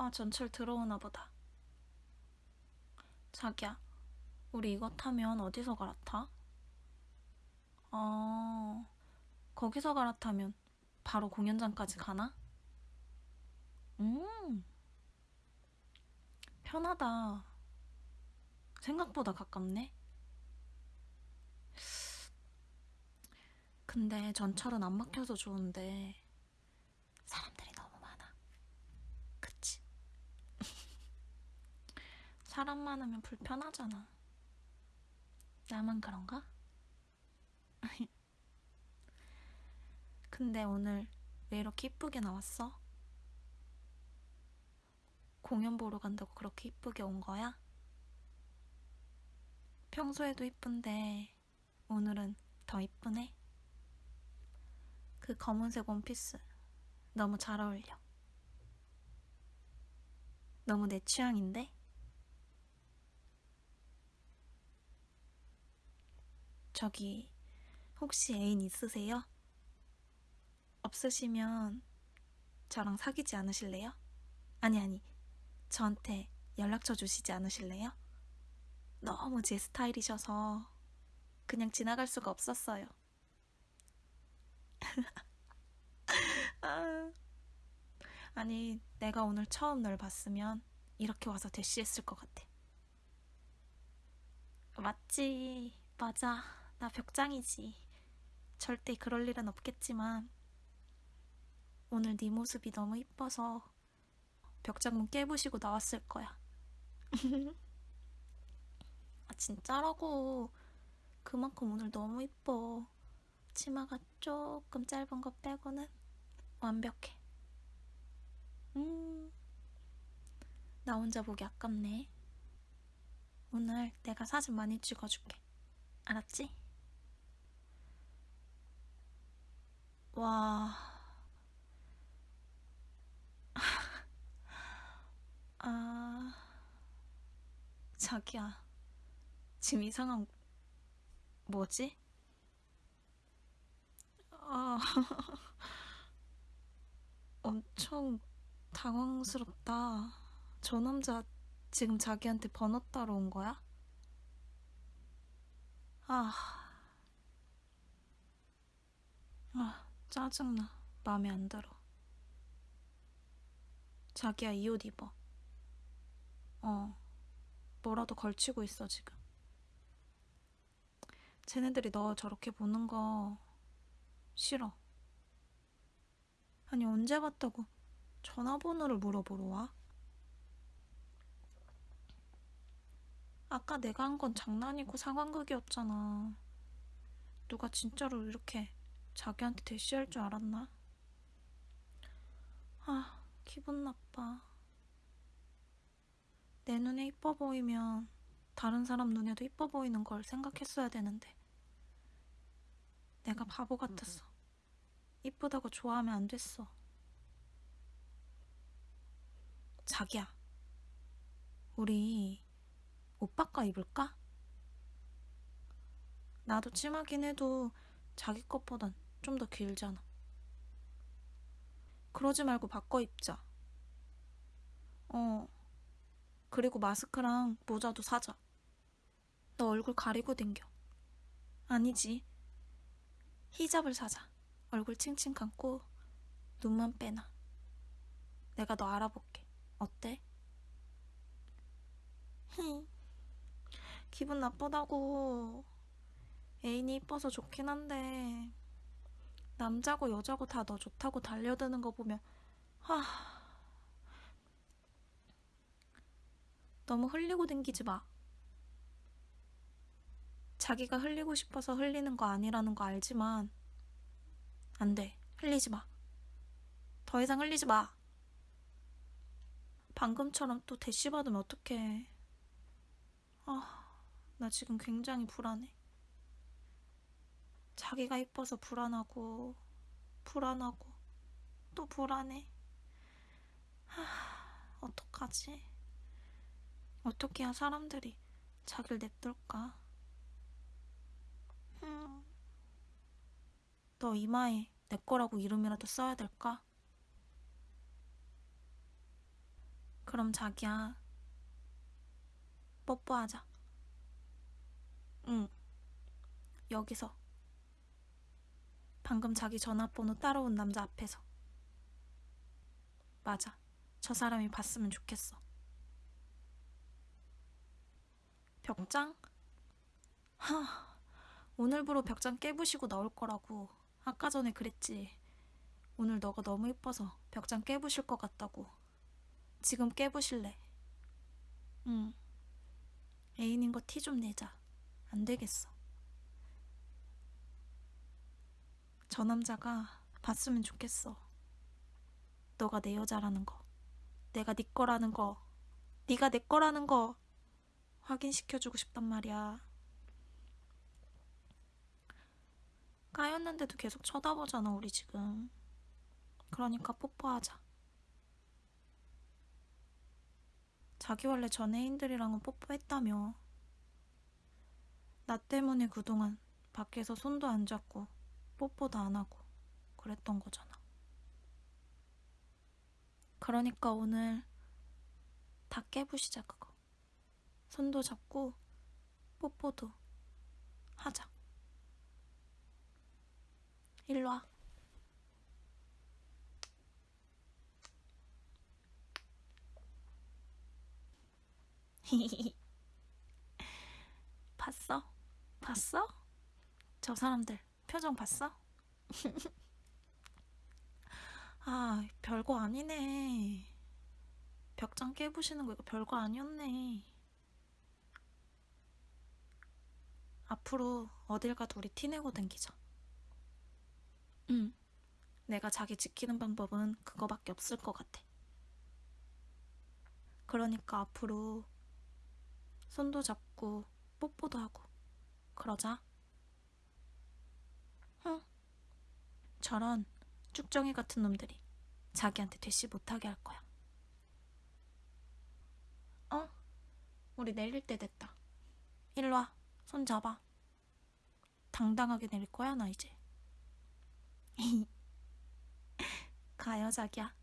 아, 전철 들어오나 보다. 자기야, 우리 이거 타면 어디서 갈아타? 어, 거기서 갈아타면 바로 공연장까지 가나? 음, 편하다. 생각보다 가깝네. 근데 전철은 안 막혀서 좋은데 사람들이 너무 많아. 그치? 사람 많으면 불편하잖아. 나만 그런가? 근데 오늘 왜 이렇게 이쁘게 나왔어? 공연 보러 간다고 그렇게 이쁘게 온 거야? 평소에도 이쁜데 오늘은 더 이쁘네. 그 검은색 원피스 너무 잘 어울려. 너무 내 취향인데? 저기, 혹시 애인 있으세요? 없으시면 저랑 사귀지 않으실래요? 아니, 아니, 저한테 연락처 주시지 않으실래요? 너무 제 스타일이셔서 그냥 지나갈 수가 없었어요. 아, 아니, 내가 오늘 처음 널 봤으면 이렇게 와서 대시했을 것 같아. 맞지, 맞아. 나 벽장이지. 절대 그럴 일은 없겠지만 오늘 네 모습이 너무 이뻐서 벽장문 깨부시고 나왔을 거야. 아, 진짜라고. 그만큼 오늘 너무 이뻐. 치마가 조금 짧은 거 빼고는 완벽해. 음, 나 혼자 보기 아깝네. 오늘 내가 사진 많이 찍어줄게. 알았지? 와. 아, 자기야. 지금 이상한, 뭐지? 아, 엄청 당황스럽다. 저 남자 지금 자기한테 번호 따러 온 거야? 아, 아, 짜증나. 마음에 안 들어. 자기야, 이 옷 입어. 어, 뭐라도 걸치고 있어, 지금. 쟤네들이 너 저렇게 보는 거 싫어. 아니, 언제 봤다고 전화번호를 물어보러 와? 아까 내가 한 건 장난이고 상황극이었잖아. 누가 진짜로 이렇게 자기한테 대시할 줄 알았나? 아, 기분 나빠. 내 눈에 이뻐 보이면 다른 사람 눈에도 이뻐 보이는 걸 생각했어야 되는데. 내가 바보 같았어. 이쁘다고 좋아하면 안 됐어. 자기야, 우리 옷 바꿔 입을까? 나도 치마긴 해도 자기 것보단 좀 더 길잖아. 그러지 말고 바꿔 입자. 어, 그리고 마스크랑 모자도 사자. 너 얼굴 가리고 댕겨. 아니지. 히잡을 사자. 얼굴 칭칭 감고 눈만 빼놔. 내가 너 알아볼게. 어때? 히. 기분 나쁘다고. 애인이 이뻐서 좋긴 한데 남자고 여자고 다 너 좋다고 달려드는 거 보면 하 너무 흘리고 댕기지 마. 자기가 흘리고 싶어서 흘리는 거 아니라는 거 알지만 안 돼. 흘리지 마. 더 이상 흘리지 마. 방금처럼 또 대시 받으면 어떡해. 아, 나 지금 굉장히 불안해. 자기가 이뻐서 불안하고, 불안하고, 또 불안해. 하, 어떡하지? 어떻게 해야 사람들이 자기를 냅둘까? 흠. 너 이마에 내 거라고 이름이라도 써야 될까? 그럼 자기야. 뽀뽀하자. 응. 여기서. 방금 자기 전화번호 따라온 남자 앞에서. 맞아. 저 사람이 봤으면 좋겠어. 벽장? 하, 오늘부로 벽장 깨부시고 나올 거라고. 아까 전에 그랬지. 오늘 너가 너무 예뻐서 벽장 깨부실 것 같다고. 지금 깨부실래? 응. 애인인 거 티 좀 내자. 안 되겠어. 저 남자가 봤으면 좋겠어. 너가 내 여자라는 거. 내가 네 거라는 거. 네가 내 거라는 거. 확인시켜주고 싶단 말이야. 까였는데도 계속 쳐다보잖아, 우리 지금. 그러니까 뽀뽀하자. 자기 원래 전 애인들이랑은 뽀뽀했다며. 나 때문에 그동안 밖에서 손도 안 잡고 뽀뽀도 안 하고 그랬던 거잖아. 그러니까 오늘 다 깨부시자, 그거. 손도 잡고 뽀뽀도 하자. 일로 와. 봤어? 봤어? 저 사람들 표정 봤어? 아, 별거 아니네. 벽장 깨부시는 거 이거 별거 아니었네. 앞으로 어딜 가도 우리 티내고 댕기자. 응. 내가 자기 지키는 방법은 그거밖에 없을 것 같아. 그러니까 앞으로 손도 잡고 뽀뽀도 하고 그러자. 응. 저런 쭉정이 같은 놈들이 자기한테 대시 못하게 할 거야. 어? 우리 내릴 때 됐다. 일로 와. 손 잡아. 당당하게 내릴 거야, 나 이제. 가요, 자기야.